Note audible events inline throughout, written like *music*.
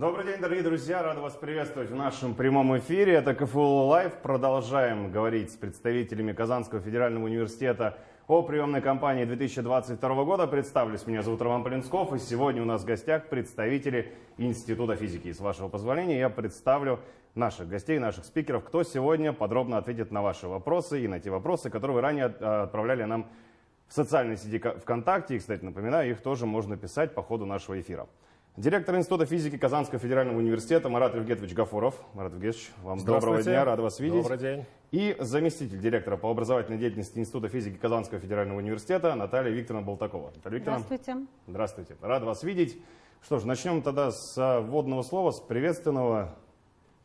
Добрый день, дорогие друзья! Рад вас приветствовать в нашем прямом эфире. Это КФУ Лайв. Продолжаем говорить с представителями Казанского федерального университета о приемной кампании 2022 года. Представлюсь, меня зовут Роман Полинсков, и сегодня у нас в гостях представители Института физики. И с вашего позволения я представлю наших гостей, наших спикеров, кто сегодня подробно ответит на ваши вопросы и на те вопросы, которые вы ранее э, отправляли нам в социальной сети ВКонтакте. И, кстати, напоминаю, их тоже можно писать по ходу нашего эфира. Директор Института физики Казанского федерального университета Марат Евгетович Гафуров. Марат Евгетович, вам доброго дня, рад вас видеть. Добрый день. И заместитель директора по образовательной деятельности Института физики Казанского федерального университета Наталья Викторовна Болтакова. Наталья Викторовна. Здравствуйте. Здравствуйте. Рад вас видеть. Что ж, начнем тогда с вводного слова, с приветственного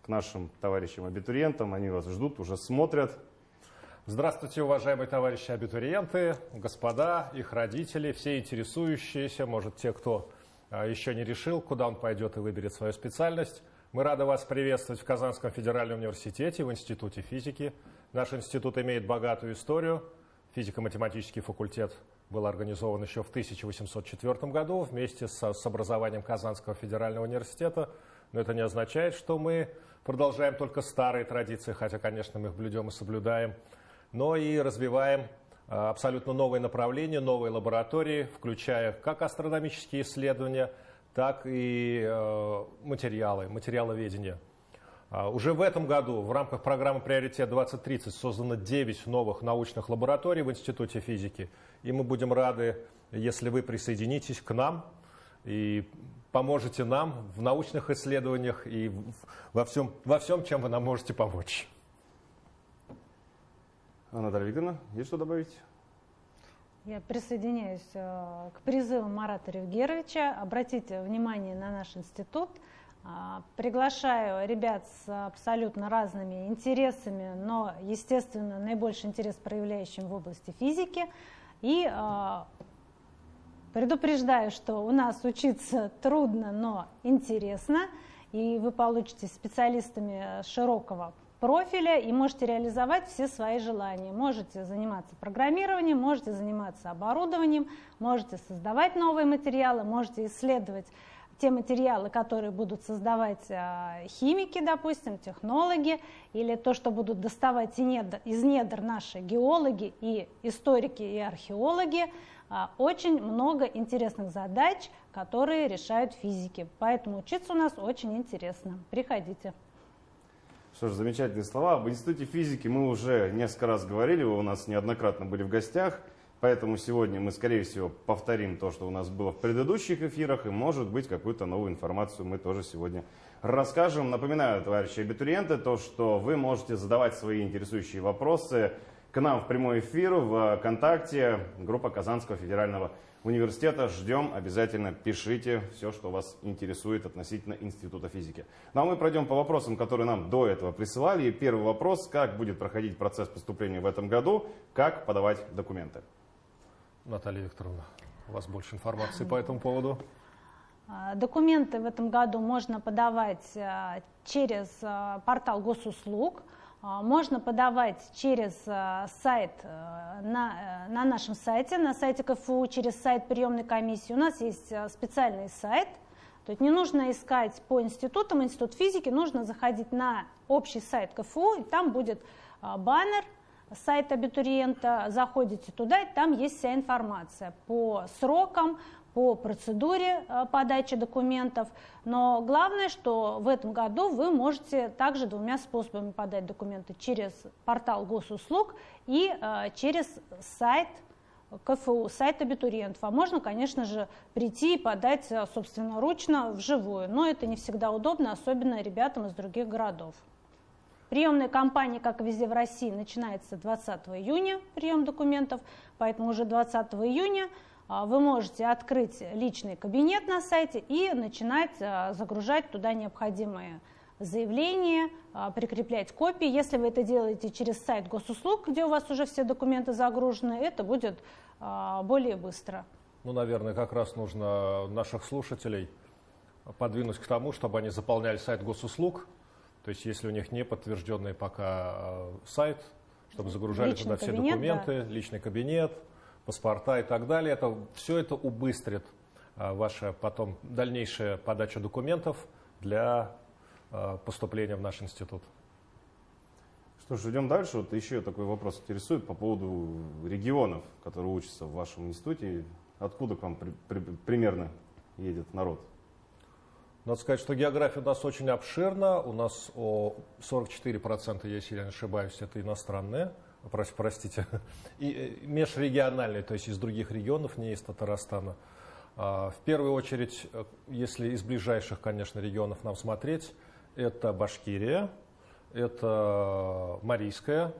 к нашим товарищам-абитуриентам. Они вас ждут, уже смотрят. Здравствуйте, уважаемые товарищи абитуриенты, господа, их родители, все интересующиеся, может, те, кто еще не решил, куда он пойдет и выберет свою специальность. Мы рады вас приветствовать в Казанском федеральном университете, в Институте физики. Наш институт имеет богатую историю. Физико-математический факультет был организован еще в 1804 году вместе с, с образованием Казанского федерального университета. Но это не означает, что мы продолжаем только старые традиции, хотя, конечно, мы их блюдем и соблюдаем но и развиваем абсолютно новые направления, новые лаборатории, включая как астрономические исследования, так и э, материалы, материаловедение. А, уже в этом году в рамках программы «Приоритет 2030» создано 9 новых научных лабораторий в Институте физики. И мы будем рады, если вы присоединитесь к нам и поможете нам в научных исследованиях и во всем, во всем чем вы нам можете помочь. Наталья Викторовна, есть что добавить? Я присоединяюсь э, к призыву Марата Ревгеровича. Обратите внимание на наш институт. А, приглашаю ребят с абсолютно разными интересами, но, естественно, наибольший интерес проявляющим в области физики. И а, предупреждаю, что у нас учиться трудно, но интересно, и вы получите специалистами широкого профиля и можете реализовать все свои желания. Можете заниматься программированием, можете заниматься оборудованием, можете создавать новые материалы, можете исследовать те материалы, которые будут создавать а, химики, допустим, технологи, или то, что будут доставать из недр наши геологи и историки и археологи, а, очень много интересных задач, которые решают физики. Поэтому учиться у нас очень интересно. Приходите. Что ж, замечательные слова. Об Институте физики мы уже несколько раз говорили, вы у нас неоднократно были в гостях, поэтому сегодня мы, скорее всего, повторим то, что у нас было в предыдущих эфирах, и, может быть, какую-то новую информацию мы тоже сегодня расскажем. Напоминаю, товарищи абитуриенты, то, что вы можете задавать свои интересующие вопросы к нам в прямой эфир в ВКонтакте, группа Казанского федерального университета. Ждем, обязательно пишите все, что вас интересует относительно Института физики. Ну а мы пройдем по вопросам, которые нам до этого присылали. И первый вопрос, как будет проходить процесс поступления в этом году, как подавать документы. Наталья Викторовна, у вас больше информации по этому поводу? А, документы в этом году можно подавать а, через а, портал госуслуг – можно подавать через а, сайт э, на, э, на нашем сайте, на сайте КФУ, через сайт приемной комиссии. У нас есть э, специальный сайт, то есть не нужно искать по институтам, институт физики, нужно заходить на общий сайт КФУ, и там будет а, баннер, сайт абитуриента, заходите туда, и там есть вся информация по срокам, по процедуре э, подачи документов. Но главное, что в этом году вы можете также двумя способами подать документы. Через портал госуслуг и э, через сайт КФУ, сайт абитуриентов. А можно, конечно же, прийти и подать э, собственноручно вживую. Но это не всегда удобно, особенно ребятам из других городов. Приемная кампания, как и везде в России, начинается 20 июня, прием документов, поэтому уже 20 июня вы можете открыть личный кабинет на сайте и начинать а, загружать туда необходимые заявления, а, прикреплять копии. Если вы это делаете через сайт госуслуг, где у вас уже все документы загружены, это будет более быстро. Ну, наверное, как раз нужно наших слушателей подвинуть к тому, чтобы они заполняли сайт госуслуг. То есть, если у них не подтвержденный пока сайт, чтобы загружали личный туда все кабинет, документы, да. личный кабинет, паспорта и так далее. Это, все это убыстрит а, ваша потом дальнейшая подача документов для э, поступления в наш институт. Что ж, идем дальше. Вот еще такой вопрос интересует по поводу регионов, которые учатся в вашем институте. Откуда к вам при, при, примерно едет народ? Надо сказать, что география у нас очень обширна. У нас о 44%, если я не ошибаюсь, это иностранные простите, *laughs* и э, межрегиональные, то есть из других регионов, не из Татарстана. А, в первую очередь, э, если из ближайших, конечно, регионов нам смотреть, это Башкирия, это Марийская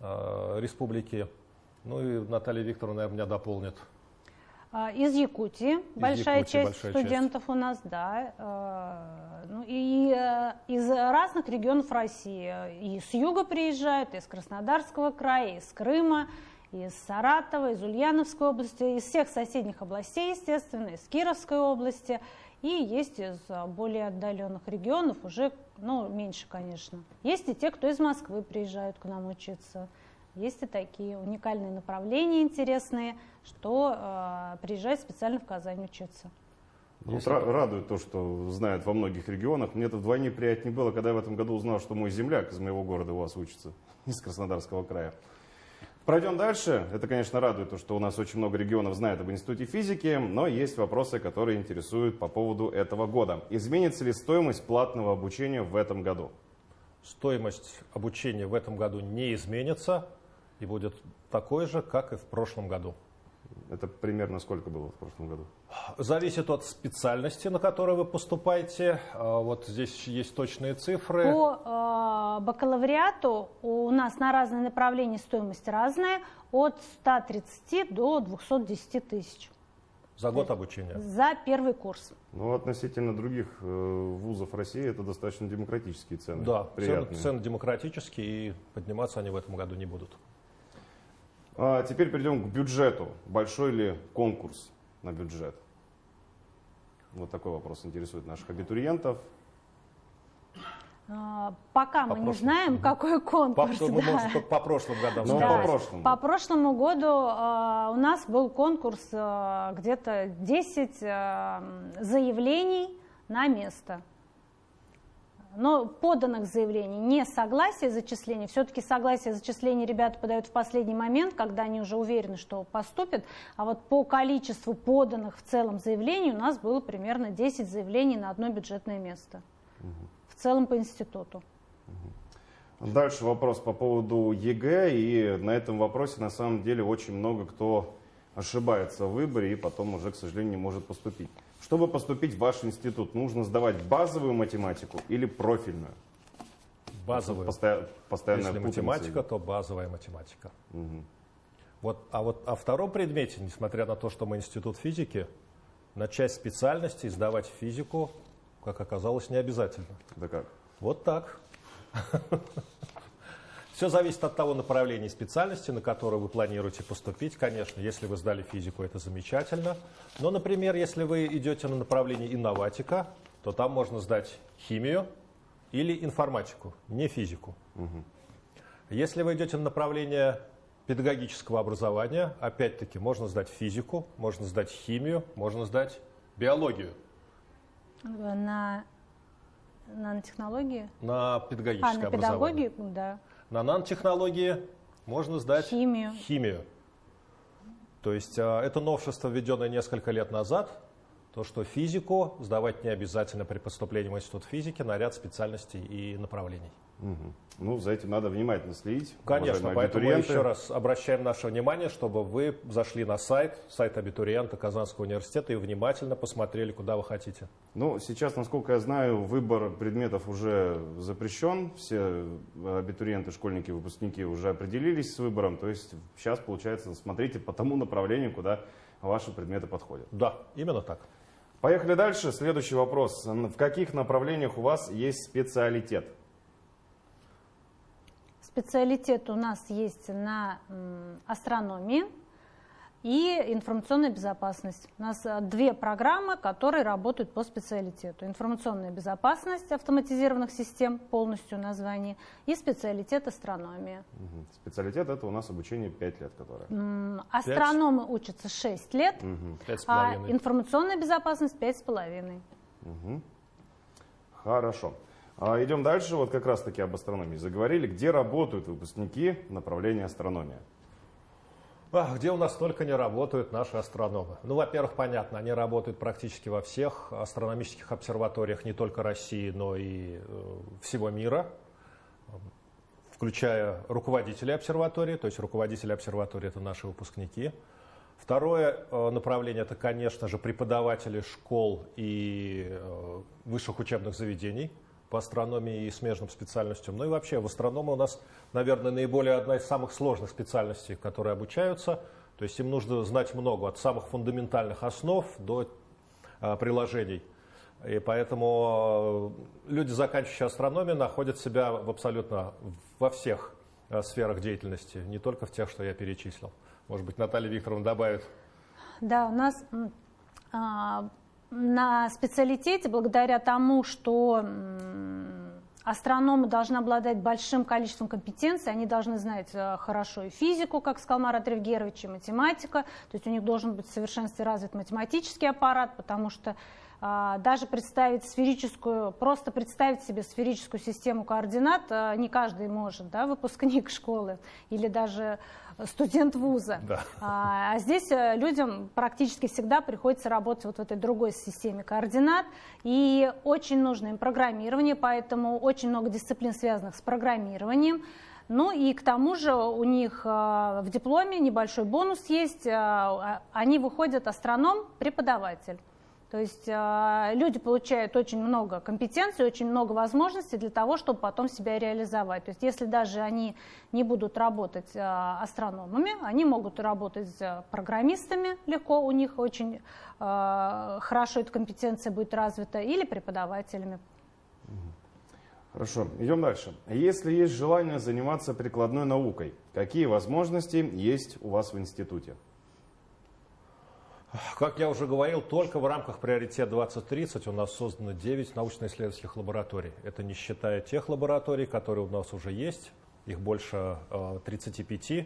э, республики. Ну и Наталья Викторовна, меня дополнит. А, из Якутии, из большая Якутии, часть большая студентов часть. у нас, да. А, ну и э, из разных регионов России. И с юга приезжают, из Краснодарского края, из Крыма, из Саратова, из Ульяновской области, из всех соседних областей, естественно, из Кировской области. И есть из более отдаленных регионов уже, ну, меньше, конечно. Есть и те, кто из Москвы приезжают к нам учиться. Есть и такие уникальные направления интересные, что э, приезжают специально в Казань учиться. Ну, вот радует то, что знают во многих регионах. Мне это вдвойне приятнее было, когда я в этом году узнал, что мой земляк из моего города у вас учится, *laughs* из Краснодарского края. Пройдем дальше. Это, конечно, радует то, что у нас очень много регионов знает об Институте физики, но есть вопросы, которые интересуют по поводу этого года. Изменится ли стоимость платного обучения в этом году? Стоимость обучения в этом году не изменится и будет такой же, как и в прошлом году. Это примерно сколько было в прошлом году? Зависит от специальности, на которую вы поступаете. А, вот здесь есть точные цифры. По э, бакалавриату у нас на разные направления стоимость разная, от 130 до 210 тысяч. За год обучения? За первый курс. Ну, относительно других э, вузов России это достаточно демократические цены. Да, цены, цены демократические, и подниматься они в этом году не будут. А теперь перейдем к бюджету. Большой ли конкурс на бюджет? Вот такой вопрос интересует наших абитуриентов. А, пока по мы прошлому. не знаем, какой конкурс. По, да. может, по прошлым годам. Ну, да. по прошлому. По прошлому году э, у нас был конкурс э, где-то 10 э, заявлений на место но поданных заявлений, не согласие зачисления, все-таки согласие зачисления ребята подают в последний момент, когда они уже уверены, что поступят, а вот по количеству поданных в целом заявлений у нас было примерно 10 заявлений на одно бюджетное место. Угу. В целом по институту. Дальше вопрос по поводу ЕГЭ, и на этом вопросе на самом деле очень много кто ошибается в выборе и потом уже, к сожалению, не может поступить. Чтобы поступить в ваш институт, нужно сдавать базовую математику или профильную? Базовую. Посто... Постоянная Если математика, то базовая математика. Угу. Вот, а вот о втором предмете, несмотря на то, что мы институт физики, на часть специальностей сдавать физику, как оказалось, не обязательно. Да как? Вот так. Все зависит от того направления и специальности, на которую вы планируете поступить. Конечно, если вы сдали физику, это замечательно. Но, например, если вы идете на направление инноватика, то там можно сдать химию или информатику, не физику. Угу. Если вы идете на направление педагогического образования, опять-таки, можно сдать физику, можно сдать химию, можно сдать биологию. На нанотехнологии? На педагогическое а, на педагогию, да. На нанотехнологии можно сдать химию. химию. То есть а, это новшество, введенное несколько лет назад, то, что физику сдавать не обязательно при поступлении в институт физики на ряд специальностей и направлений. Угу. Ну, за этим надо внимательно следить. Конечно, поэтому мы еще раз обращаем наше внимание, чтобы вы зашли на сайт, сайт абитуриента Казанского университета и внимательно посмотрели, куда вы хотите. Ну, сейчас, насколько я знаю, выбор предметов уже запрещен. Все абитуриенты, школьники, выпускники уже определились с выбором. То есть сейчас, получается, смотрите по тому направлению, куда ваши предметы подходят. Да, именно так. Поехали дальше. Следующий вопрос. В каких направлениях у вас есть специалитет? Специалитет у нас есть на астрономии и информационная безопасность. У нас э, две программы, которые работают по специалитету. Информационная безопасность автоматизированных систем, полностью название, и специалитет астрономия. Угу. Специалитет это у нас обучение 5 лет, которое? Астрономы 5? учатся 6 лет, угу. а информационная безопасность 5,5. Угу. Хорошо. А, идем дальше. Вот как раз таки об астрономии заговорили. Где работают выпускники направления астрономия? А, где у нас только не работают наши астрономы? Ну, во-первых, понятно, они работают практически во всех астрономических обсерваториях не только России, но и э, всего мира, включая руководителей обсерватории, то есть руководители обсерватории – это наши выпускники. Второе э, направление – это, конечно же, преподаватели школ и э, высших учебных заведений – по астрономии и смежным специальностям. Ну и вообще в астрономии у нас, наверное, наиболее одна из самых сложных специальностей, которые обучаются. То есть им нужно знать много, от самых фундаментальных основ до а, приложений. И поэтому э, люди, заканчивающие астрономию, находят себя в абсолютно во всех а, сферах деятельности, не только в тех, что я перечислил. Может быть, Наталья Викторовна добавит. Да, у нас а, на специалитете, благодаря тому, что астрономы должны обладать большим количеством компетенций, они должны знать э, хорошо и физику, как сказал Марат Ревгерович, и математика, то есть у них должен быть в совершенстве развит математический аппарат, потому что а, даже представить сферическую, просто представить себе сферическую систему координат а, не каждый может, да, выпускник *laughs* школы или даже студент вуза. Да. А, а здесь э, людям практически всегда приходится работать вот в этой другой системе координат. И очень нужно им программирование, поэтому очень много дисциплин, связанных с программированием. Ну и к тому же у них в дипломе небольшой бонус есть. Они выходят астроном-преподаватель. То есть э, люди получают очень много компетенций, очень много возможностей для того, чтобы потом себя реализовать. То есть если даже они не будут работать э, астрономами, они могут работать программистами легко, у них очень э, хорошо эта компетенция будет развита, или преподавателями. Хорошо, идем дальше. Если есть желание заниматься прикладной наукой, какие возможности есть у вас в институте? Как я уже говорил, только в рамках приоритета 2030 у нас создано 9 научно-исследовательских лабораторий. Это не считая тех лабораторий, которые у нас уже есть, их больше 35. Э,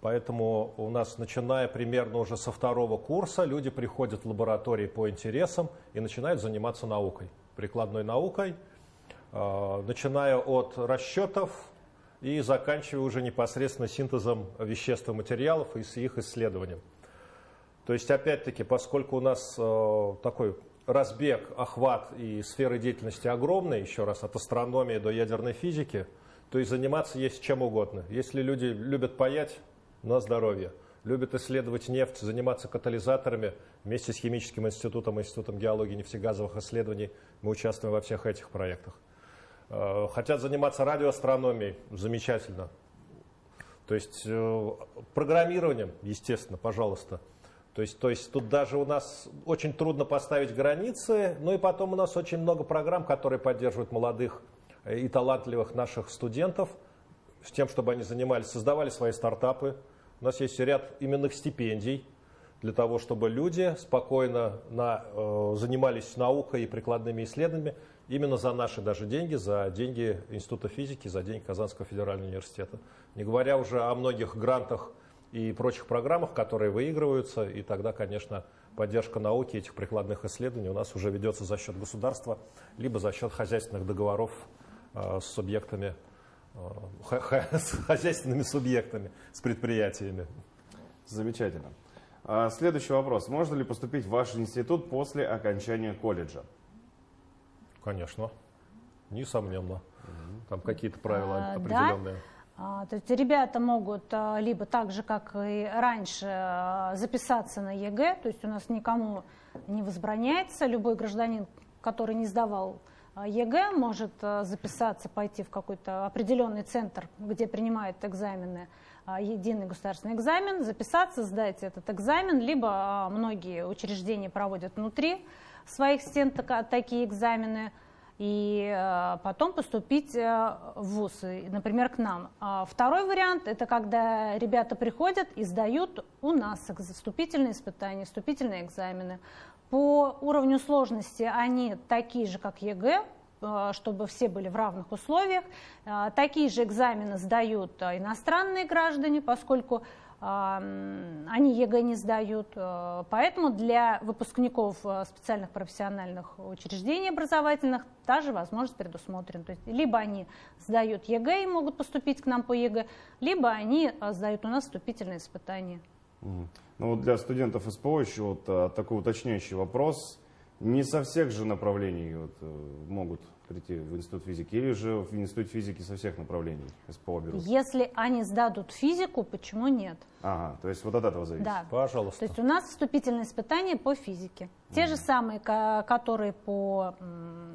Поэтому у нас, начиная примерно уже со второго курса, люди приходят в лаборатории по интересам и начинают заниматься наукой, прикладной наукой, э, начиная от расчетов и заканчивая уже непосредственно синтезом веществ и материалов и их исследованием. То есть, опять-таки, поскольку у нас э, такой разбег, охват и сферы деятельности огромные, еще раз, от астрономии до ядерной физики, то и заниматься есть чем угодно. Если люди любят паять, на здоровье. Любят исследовать нефть, заниматься катализаторами. Вместе с Химическим институтом, Институтом геологии и нефтегазовых исследований мы участвуем во всех этих проектах. Э, хотят заниматься радиоастрономией, замечательно. То есть э, программированием, естественно, пожалуйста. То есть, то есть тут даже у нас очень трудно поставить границы, ну и потом у нас очень много программ, которые поддерживают молодых и талантливых наших студентов с тем, чтобы они занимались, создавали свои стартапы. У нас есть ряд именных стипендий для того, чтобы люди спокойно на, э, занимались наукой и прикладными исследованиями именно за наши даже деньги, за деньги Института физики, за деньги Казанского федерального университета. Не говоря уже о многих грантах и прочих программах, которые выигрываются, и тогда, конечно, поддержка науки этих прикладных исследований у нас уже ведется за счет государства, либо за счет хозяйственных договоров э, с субъектами, э, *laughs* с хозяйственными субъектами, с предприятиями. Замечательно. А следующий вопрос. Можно ли поступить в ваш институт после окончания колледжа? Конечно, несомненно. Там какие-то правила а, определенные. Да? А, то есть ребята могут а, либо так же, как и раньше, а, записаться на ЕГЭ, то есть у нас никому не возбраняется, любой гражданин, который не сдавал ЕГЭ, может записаться, пойти в какой-то определенный центр, где принимают экзамены, единый государственный экзамен, записаться, сдать этот экзамен, либо многие учреждения проводят внутри своих стен такие экзамены, и э, потом поступить э, в ВУЗ, например, к нам. А второй вариант – это когда ребята приходят и сдают у нас вступительные испытания, вступительные экзамены. По уровню сложности они такие же, как ЕГЭ, э, чтобы все были в равных условиях. Такие же экзамены сдают иностранные граждане, поскольку они ЕГЭ не сдают. Э, поэтому для выпускников э, специальных профессиональных учреждений образовательных та же возможность предусмотрена. То есть либо они сдают ЕГЭ и могут поступить к нам по ЕГЭ, либо они э, сдают у нас вступительные испытания. Ну вот для студентов СПО еще вот такой уточняющий вопрос. Не со всех же направлений вот, могут прийти в институт физики, или же в институт физики со всех направлений СПО берут? Если они сдадут физику, почему нет? Ага, то есть вот от этого зависит? Да. Пожалуйста. То есть у нас вступительные испытания по физике. Те мм. же самые, которые по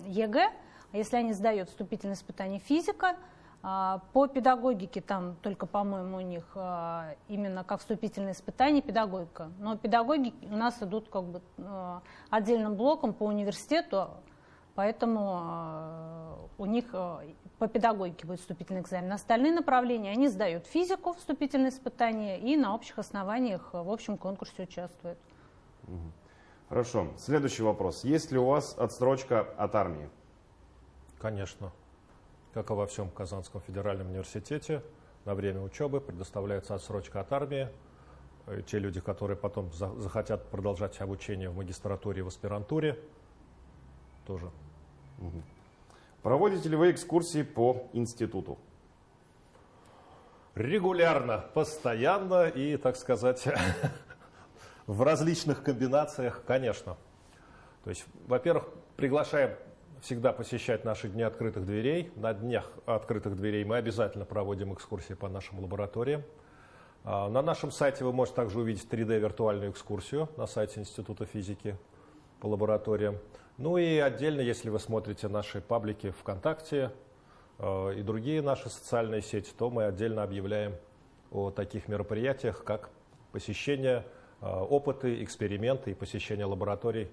ЕГЭ, а если они сдают вступительные испытания физика, а, по педагогике там только, по-моему, у них а, именно как вступительные испытания педагогика. Но педагоги у нас идут как бы отдельным блоком по университету, Поэтому э, у них э, по педагогике будет вступительный экзамен. Остальные направления, они сдают физику, вступительные испытания, и на общих основаниях в общем конкурсе участвуют. Хорошо. Следующий вопрос. Есть ли у вас отсрочка от армии? Конечно. Как и во всем Казанском федеральном университете, на время учебы предоставляется отсрочка от армии. Э, те люди, которые потом захотят продолжать обучение в магистратуре и в аспирантуре, тоже Проводите ли вы экскурсии по институту? Регулярно, постоянно и, так сказать, *laughs* в различных комбинациях, конечно. То есть, во-первых, приглашаем всегда посещать наши дни открытых дверей. На днях открытых дверей мы обязательно проводим экскурсии по нашим лабораториям. А, на нашем сайте вы можете также увидеть 3D-виртуальную экскурсию на сайте Института физики по лабораториям. Ну и отдельно, если вы смотрите наши паблики ВКонтакте э, и другие наши социальные сети, то мы отдельно объявляем о таких мероприятиях, как посещение, э, опыты, эксперименты и посещение лабораторий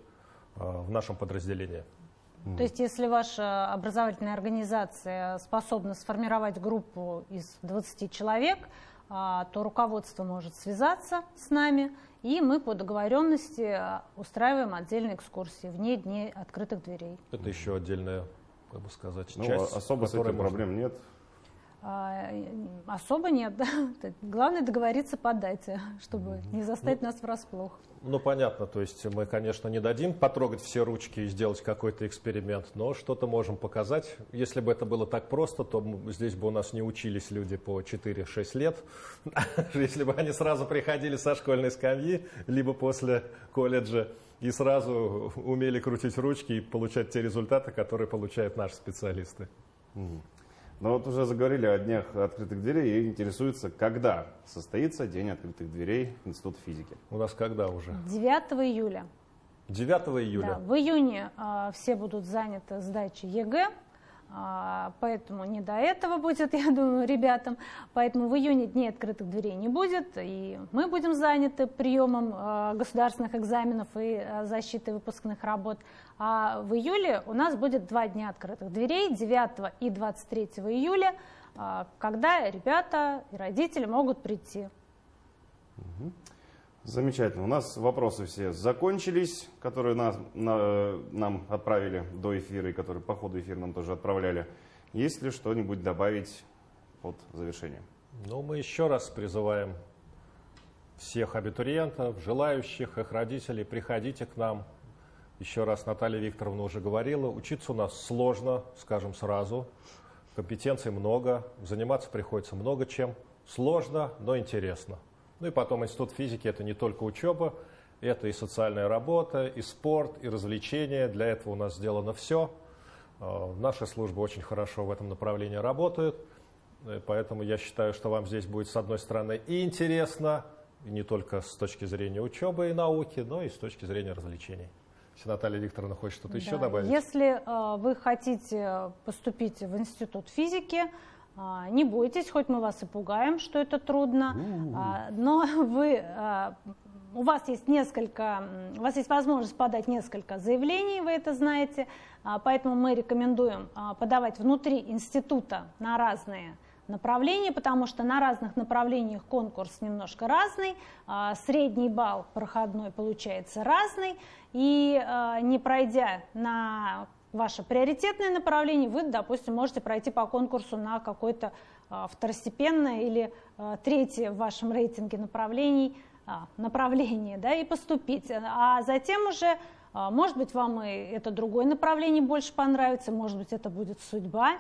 э, в нашем подразделении. То есть, если ваша образовательная организация способна сформировать группу из 20 человек, то руководство может связаться с нами и мы по договоренности а, устраиваем отдельные экскурсии вне дней открытых дверей. Это еще отдельная, как бы сказать, ну, часть. Особо с этим можно... проблем нет. А, особо нет. Да. *laughs* Главное договориться по дате, чтобы не заставить ну, нас врасплох. Ну, понятно, то есть мы, конечно, не дадим потрогать все ручки и сделать какой-то эксперимент, но что-то можем показать. Если бы это было так просто, то здесь бы у нас не учились люди по 4-6 лет. *laughs* Если бы они сразу приходили со школьной скамьи, либо после колледжа, и сразу умели крутить ручки и получать те результаты, которые получают наши специалисты. Но вот уже заговорили о днях открытых дверей и интересуется, когда состоится День открытых дверей Института физики. У нас когда уже? 9 июля. 9 июля. Да, в июне э, все будут заняты сдачей ЕГЭ. А, поэтому не до этого будет, *laughs* я думаю, ребятам. Поэтому в июне дней открытых дверей не будет, и мы будем заняты приемом а, государственных экзаменов и а, защитой выпускных работ. А в июле у нас будет два дня открытых дверей, 9 и 23 июля, когда ребята и родители могут прийти. Угу. Замечательно. У нас вопросы все закончились, которые нас, на, нам отправили до эфира и которые по ходу эфира нам тоже отправляли. Есть ли что-нибудь добавить под завершение? Ну, мы еще раз призываем всех абитуриентов, желающих, их родителей, приходите к нам. Еще раз Наталья Викторовна уже говорила, учиться у нас сложно, скажем сразу. Компетенций много, заниматься приходится много чем. Сложно, но интересно. Ну и потом институт физики это не только учеба, это и социальная работа, и спорт, и развлечения. Для этого у нас сделано все. А, наши службы очень хорошо в этом направлении работают. И поэтому я считаю, что вам здесь будет, с одной стороны, и интересно, и не только с точки зрения учебы и науки, но и с точки зрения развлечений. Если Наталья Викторовна хочет что-то да. еще добавить. Если э, вы хотите поступить в институт физики, не бойтесь, хоть мы вас и пугаем, что это трудно, а, но *laughs* вы, а, у вас есть несколько, у вас есть возможность подать несколько заявлений, вы это знаете, поэтому мы рекомендуем подавать внутри института на разные направления, потому что на разных направлениях конкурс немножко разный, средний балл проходной получается разный, и не пройдя на ваше приоритетное направление, вы, допустим, можете пройти по конкурсу на какое-то а, второстепенное или а, третье в вашем рейтинге направлений, а, направление, да, и поступить. А затем уже, может быть, вам и это другое направление больше понравится, может быть, это будет судьба.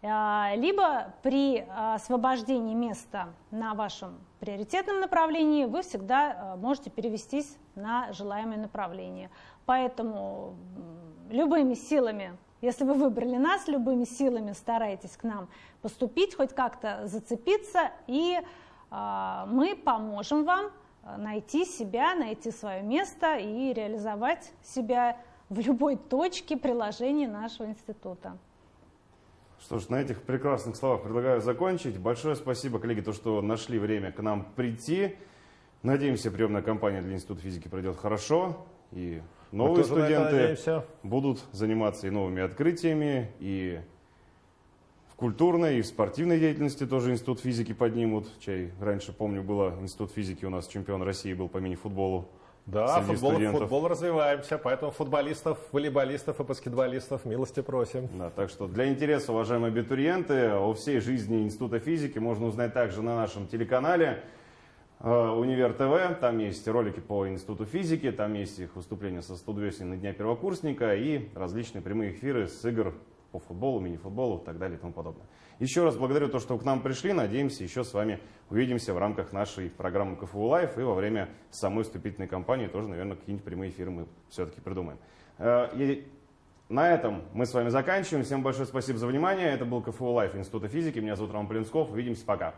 Либо при освобождении места на вашем приоритетном направлении вы всегда можете перевестись на желаемое направление. Поэтому любыми силами, если вы выбрали нас, любыми силами старайтесь к нам поступить, хоть как-то зацепиться, и э, мы поможем вам найти себя, найти свое место и реализовать себя в любой точке приложения нашего института. Что ж, на этих прекрасных словах предлагаю закончить. Большое спасибо, коллеги, то, что нашли время к нам прийти. Надеемся, приемная кампания для Института физики пройдет хорошо. И новые студенты будут заниматься и новыми открытиями, и в культурной, и в спортивной деятельности тоже Институт физики поднимут. Чай раньше, помню, было Институт физики, у нас чемпион России был по мини-футболу. Да, футбол, футбол развиваемся, поэтому футболистов, волейболистов и баскетболистов милости просим. Да, так что для интереса, уважаемые абитуриенты, о всей жизни Института физики можно узнать также на нашем телеканале. Э, Универ ТВ, там есть ролики по Институту физики, там есть их выступления со студвесен на Дня первокурсника и различные прямые эфиры с игр по футболу, мини-футболу и так далее и тому подобное. Еще раз благодарю то, что вы к нам пришли. Надеемся, еще с вами увидимся в рамках нашей программы КФУ Live и во время самой вступительной кампании тоже, наверное, какие-нибудь прямые эфиры мы все-таки придумаем. Э, и на этом мы с вами заканчиваем. Всем большое спасибо за внимание. Это был КФУ Live Института физики. Меня зовут Роман Полинсков. Увидимся. Пока.